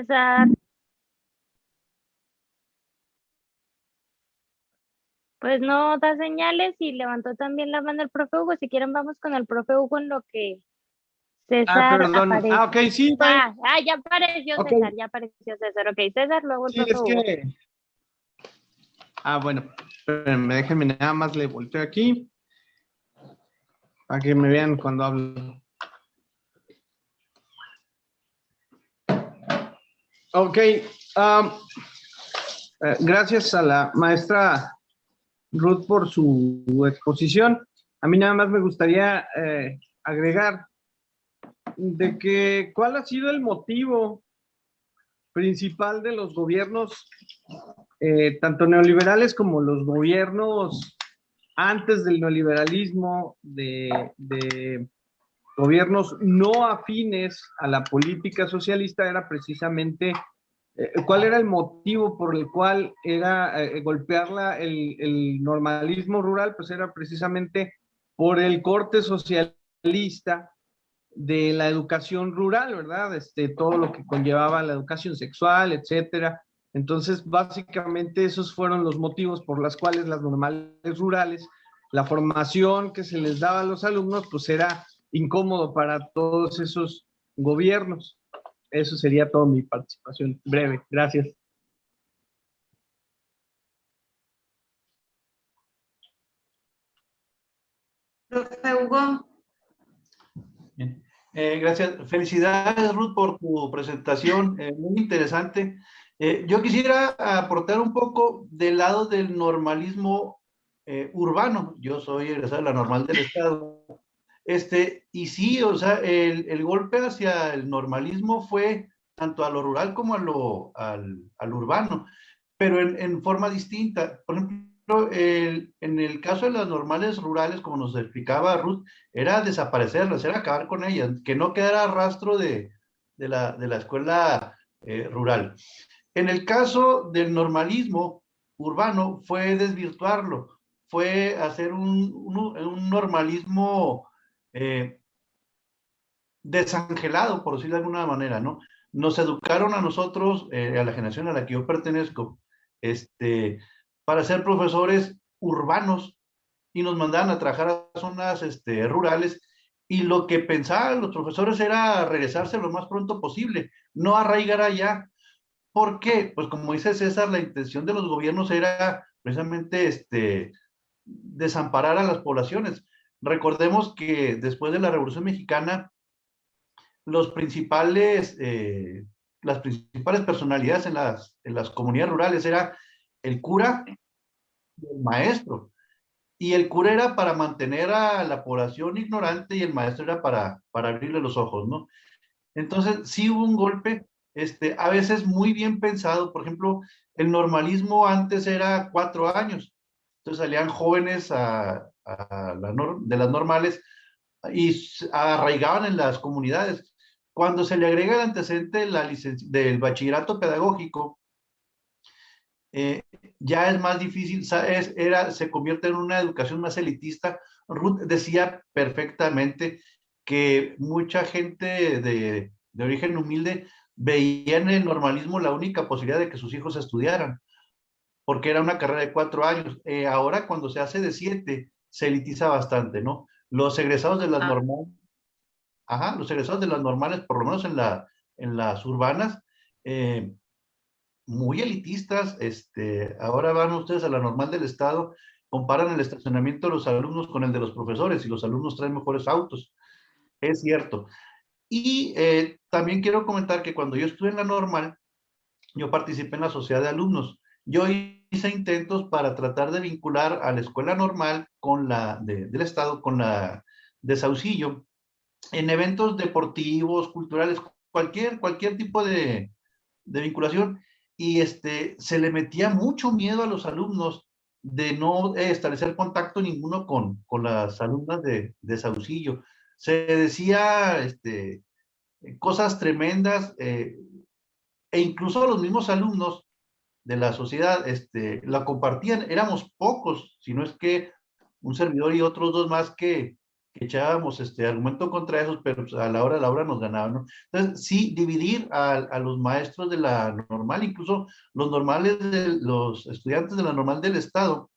César. Pues no da señales y levantó también la mano el profe Hugo. Si quieren, vamos con el profe Hugo en lo que César Ah, perdón. aparece. Ah, ok, sí. Ah, ah, ya apareció Ok. César, ya apareció César. Ok, César, luego el Sí, profe es Hugo. que... Ah, bueno. Espérenme, déjenme nada más le volteo aquí. Para que me vean cuando hablo. Ok. am, eh, gracias a la maestra Ruth por su exposición. A mí nada más me gustaría eh, agregar de que cuál ha sido el motivo principal de los gobiernos, eh, tanto neoliberales como los gobiernos antes del neoliberalismo, de gobiernos no afines a la política socialista, era precisamente eh, cuál era el motivo por el cual era eh, golpear la- el, el normalismo rural, pues era precisamente por el corte socialista de la educación rural, ¿verdad? Este, todo lo que conllevaba la educación sexual, etcétera. Entonces, básicamente esos fueron los motivos por los cuales las normales rurales, la formación que se les daba a los alumnos, pues era incómodo para todos esos gobiernos. Eso sería toda mi participación breve. Gracias. Profe Hugo, Bien. Eh, gracias. Felicidades, Ruth, por tu presentación, eh, muy interesante. Eh, yo quisiera aportar un poco del lado del normalismo eh, urbano. Yo soy egresado de la normal del Estado. Este, y sí, o sea, el, el golpe hacia el normalismo fue tanto a lo rural como a lo, al, al urbano, pero en, en forma distinta. Por ejemplo, el- en el caso de las normales rurales, como nos explicaba Ruth, era desaparecerlas, era acabar con ellas, que no quedara rastro de, de la, de la escuela eh, rural. En el caso del normalismo urbano, fue desvirtuarlo, fue hacer un, un- un normalismo eh, desangelado, por decirlo de alguna manera, ¿no? Nos educaron a nosotros, eh, a la generación a la que yo pertenezco, este, para ser profesores urbanos y nos mandaban a trabajar a zonas este, rurales y lo que pensaban los profesores era regresarse lo más pronto posible, no arraigar allá. ¿Por qué? Pues como dice César, la intención de los gobiernos era precisamente este, desamparar a las poblaciones. Recordemos que después de la Revolución Mexicana, los principales, eh, las principales personalidades en las, en las comunidades rurales era el cura y el maestro. Y el cura era para mantener a la población ignorante y el maestro era para, para abrirle los ojos, ¿no? Entonces, sí hubo un golpe, este, a veces muy bien pensado. Por ejemplo, el normalismo antes era cuatro años. Entonces salían jóvenes a, a la nor- de las normales y arraigaban en las comunidades. Cuando se le agrega el antecedente de la del bachillerato pedagógico, eh, ya es más difícil, es- era, se convierte en una educación más elitista. Ruth decía perfectamente que mucha gente de, de origen humilde veía en el normalismo la única posibilidad de que sus hijos estudiaran, porque era una carrera de cuatro años. Eh, ahora cuando se hace de siete, se elitiza bastante, ¿no? Los egresados de las Ah. normales, ajá, los egresados de las normales, por lo menos en, la, en las urbanas, eh, muy elitistas, este, ahora van ustedes a la normal del estado, comparan el estacionamiento de los alumnos con el de los profesores y los alumnos traen mejores autos. Es cierto. Y eh, también quiero comentar que cuando yo estuve en la normal, yo participé en la sociedad de alumnos. Yo hice intentos para tratar de vincular a la escuela normal con la de- del estado, con la de Saucillo, en eventos deportivos, culturales, cualquier, cualquier tipo de, vinculación y este, se le metía mucho miedo a los alumnos de no establecer contacto ninguno con, con las alumnas de, de Saucillo. Se decía este, cosas tremendas eh, e incluso los mismos alumnos de la sociedad este, la compartían. Éramos pocos, si no es que un servidor y otros dos más que, echábamos este argumento contra esos, pero pues, a la hora de la hora nos ganaban. Entonces, sí, dividir a, a, los maestros de la normal, incluso los normales, de, los estudiantes de la normal del Estado,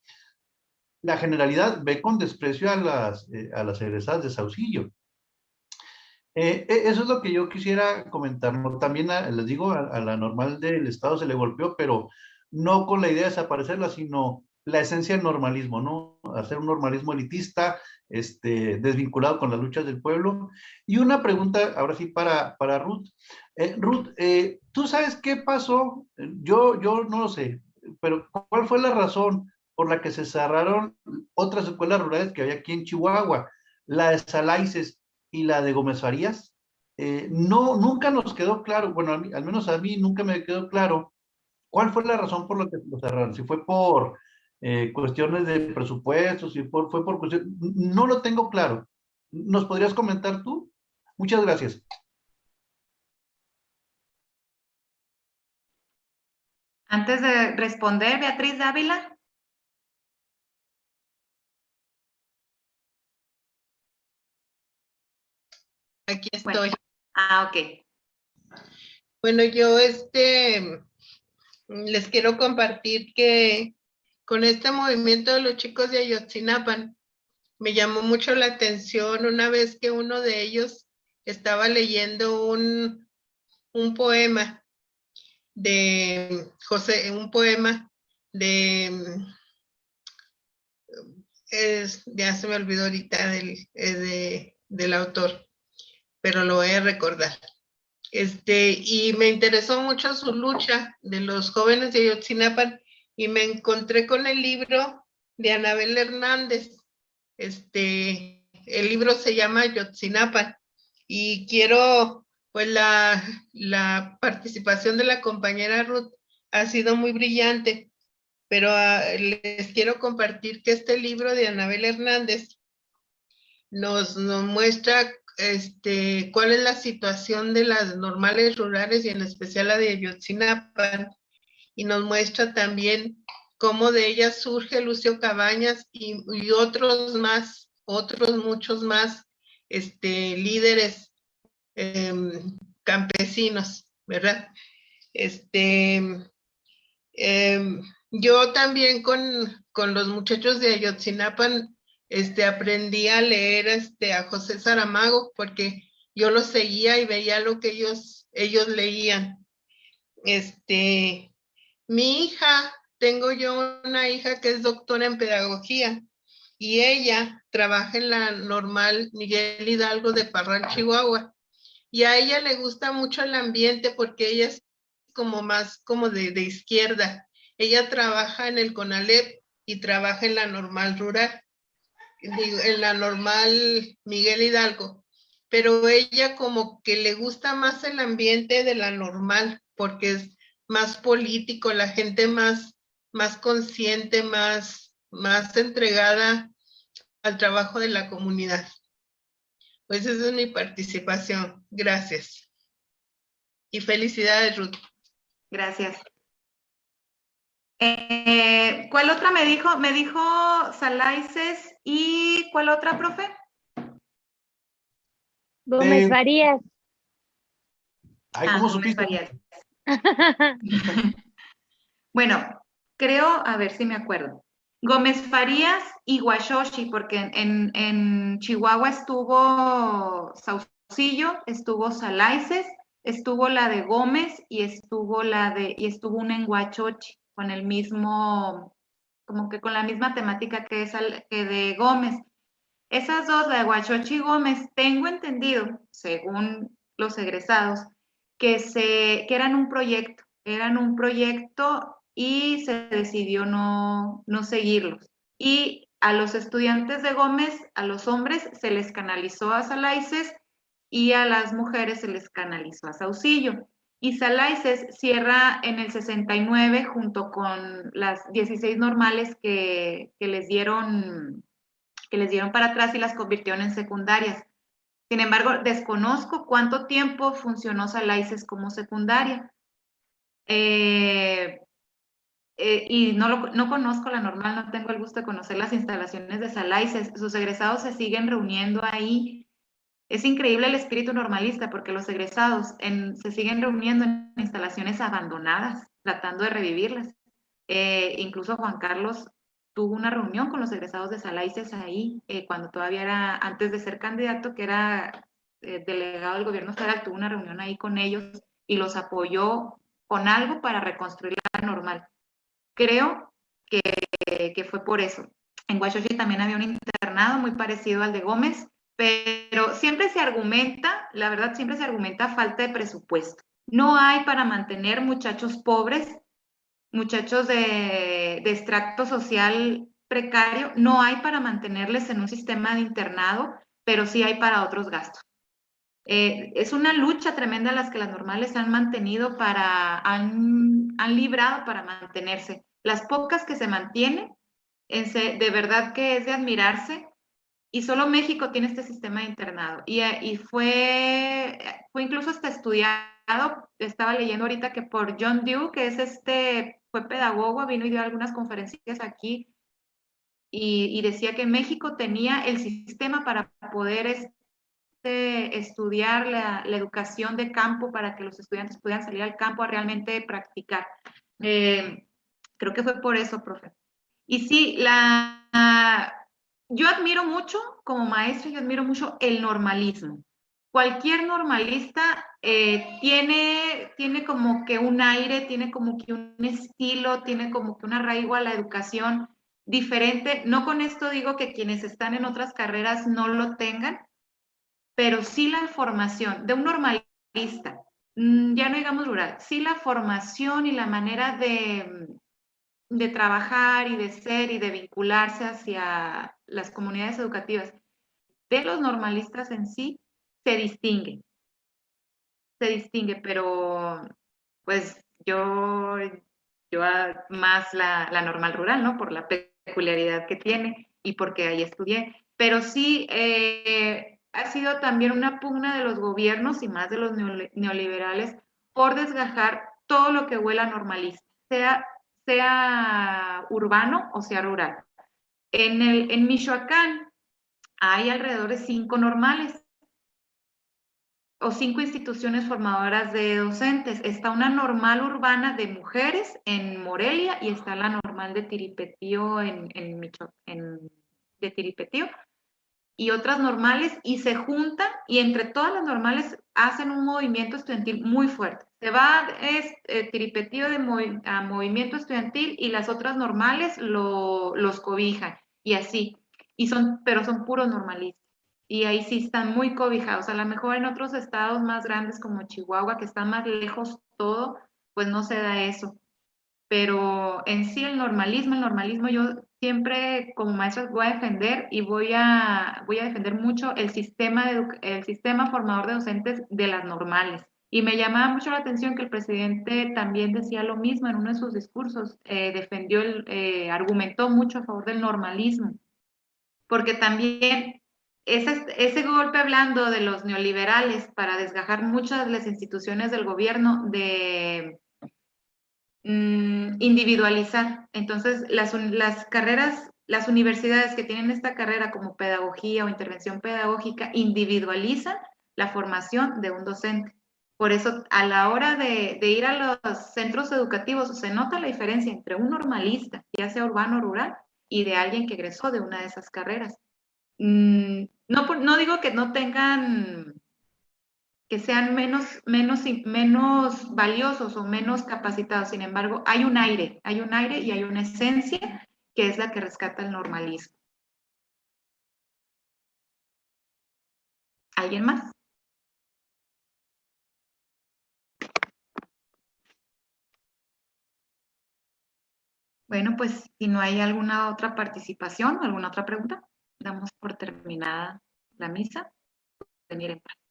la generalidad ve con desprecio a las, eh, a las egresadas de Saucillo. Eh, eh, eso es lo que yo quisiera comentar. También les digo, a, a, la normal del Estado se le golpeó, pero no con la idea de desaparecerla, sino la esencia del normalismo, ¿no? Hacer un normalismo elitista, este, desvinculado con las luchas del pueblo. Y una pregunta, ahora sí, para, para Ruth. Eh, Ruth, eh, ¿tú sabes qué pasó? Yo, yo no lo sé, pero ¿cuál fue la razón por la que se cerraron otras escuelas rurales que había aquí en Chihuahua? La de Salaices y la de Gómez Farías. Eh, no, nunca nos quedó claro, bueno, al menos a mí nunca me quedó claro cuál fue la razón por la que lo cerraron. Si fue por eh, cuestiones de presupuestos, y fue por cuestiones, no lo tengo claro. ¿Nos podrías comentar tú? Muchas gracias. Antes de responder, Beatriz Dávila. Aquí estoy. ah, ok. Bueno, yo este les quiero compartir que con este movimiento de los chicos de Ayotzinapan, me llamó mucho la atención una vez que uno de ellos estaba leyendo un, un poema de José, un poema de, es, ya se me olvidó ahorita del, de, del autor, pero lo voy a recordar. Este, y me interesó mucho su lucha de los jóvenes de Ayotzinapan y me encontré con el libro de Anabel Hernández. Este, el libro se llama Yotzinapan y quiero, pues la, la participación de la compañera Ruth ha sido muy brillante, pero uh, les quiero compartir que este libro de Anabel Hernández nos, nos muestra este, cuál es la situación de las normales rurales y en especial la de Yotzinapan y nos muestra también cómo de ella surge Lucio Cabañas y, otros más, otros muchos más este, líderes em, campesinos, ¿verdad? Este, em, yo también con, con, los muchachos de Ayotzinapan este, aprendí a leer este, a José Saramago porque yo lo seguía y veía lo que ellos, ellos leían. Este, mi hija, tengo yo una hija que es doctora en pedagogía y ella trabaja en la normal Miguel Hidalgo de Parral, Chihuahua. Y a ella le gusta mucho el ambiente porque ella es como más como de, de izquierda. Ella trabaja en el CONALEP y trabaja en la normal rural, en la normal Miguel Hidalgo. Pero ella como que le gusta más el ambiente de la normal porque es más político, la gente más, más consciente, más, más entregada al trabajo de la comunidad. Pues esa es mi participación. Gracias. Y felicidades, Ruth. Gracias. Eh, ¿Cuál otra me dijo? Me dijo Salaices y ¿cuál otra, profe? Gómez eh, Farías. Ay, ¿cómo ah, supiste? bueno, creo, a ver si me acuerdo. Gómez Farías y Guashoshi, porque en, en Chihuahua estuvo Saucillo, estuvo Salaices, estuvo la de Gómez y estuvo la de, y estuvo una en Guachochi, con el mismo, como que con la misma temática que, es de Gómez. Esas dos, de Guachochi y Gómez, tengo entendido, según los egresados, que, eran un proyecto, eran un proyecto y se decidió no, no seguirlos. Y a los estudiantes de Gómez, a los hombres, se les canalizó a Salaices y a las mujeres se les canalizó a Saucillo. Y Salaices cierra en el 69 junto con las 16 normales que, que, les dieron, que les dieron para atrás y las convirtieron en secundarias. Sin embargo, desconozco cuánto tiempo funcionó Salaices como secundaria. Eh, eh, y no, lo, no conozco la normal, no tengo el gusto de conocer las instalaciones de Salaices. Sus egresados se siguen reuniendo ahí. Es increíble el espíritu normalista porque los egresados se siguen reuniendo en instalaciones abandonadas, tratando de revivirlas. Eh, incluso Juan Carlos tuvo una reunión con los egresados de Salaices ahí, eh, cuando todavía era, antes de ser candidato, que era delegado del gobierno federal, tuvo una reunión ahí con ellos y los apoyó con algo para reconstruir la normal. Creo que, fue por eso. En Huachochi también había un internado muy parecido al de Gómez, pero siempre se argumenta, la verdad siempre se argumenta falta de presupuesto. No hay para mantener muchachos pobres, muchachos de, extracto social precario, no hay para mantenerles en un sistema de internado, pero sí hay para otros gastos. Eh, es una lucha tremenda las que las normales han mantenido para, han, han librado para mantenerse. Las pocas que se mantienen, de verdad que es de admirarse. Y solo México tiene este sistema de internado. Y, y fue, fue incluso hasta estudiado, estaba leyendo ahorita que por John Dewey, que es este, fue pedagogo, vino y dio algunas conferencias aquí y, decía que México tenía el sistema para poder estudiar la, educación de campo para que los estudiantes pudieran salir al campo a realmente practicar. Eh, creo que fue por eso, profe. Y sí, la, yo admiro mucho, como maestro, yo admiro mucho el normalismo. Cualquier normalista eh, tiene, tiene como que un aire, tiene como que un estilo, tiene como que un arraigo a la educación diferente. No con esto digo que quienes están en otras carreras no lo tengan, pero sí la formación de un normalista, mm, ya no digamos rural, sí la formación y la manera de, de trabajar y de ser y de vincularse hacia las comunidades educativas de los normalistas en sí se distingue. Se distingue, pero pues yo, yo más la, la normal rural, ¿no? Por la peculiaridad que tiene y porque ahí estudié. Pero sí, eh, ha sido también una pugna de los gobiernos y más de los neoliberales por desgajar todo lo que huela normalista, sea, sea urbano o sea rural. En, Michoacán hay alrededor de cinco normales o cinco instituciones formadoras de docentes. Está una normal urbana de mujeres en Morelia y está la normal de Tiripetío en, en, en de Tiripetío y otras normales y se juntan y entre todas las normales hacen un movimiento estudiantil muy fuerte. Se va es, eh, de a movimiento estudiantil y las otras normales lo, los cobijan y así. Y son, pero son puros normalistas. Y ahí sí están muy cobijados. A lo mejor en otros estados más grandes como Chihuahua, que están más lejos todo, pues no se da eso. Pero en sí el normalismo, el normalismo yo siempre como maestra voy a defender y voy a, voy a defender mucho el sistema, el sistema formador de docentes de las normales. Y me llamaba mucho la atención que el presidente también decía lo mismo en uno de sus discursos, eh, defendió, el, eh, argumentó mucho a favor del normalismo, porque también ese, ese golpe hablando de los neoliberales para desgajar muchas de las instituciones del gobierno de Mm, individualizar. Entonces, las, carreras, las universidades que tienen esta carrera como pedagogía o intervención pedagógica individualizan la formación de un docente. Por eso, a la hora de, ir a los centros educativos, se nota la diferencia entre un normalista, ya sea urbano o rural, y de alguien que egresó de una de esas carreras. Mm, no digo que no tengan que sean menos, menos, menos valiosos o menos capacitados. Sin embargo, hay un aire, hay un aire y hay una esencia que es la que rescata el normalismo. ¿Alguien más? Bueno, pues si no hay alguna otra participación, alguna otra pregunta, damos por terminada la misa. Venir en paz.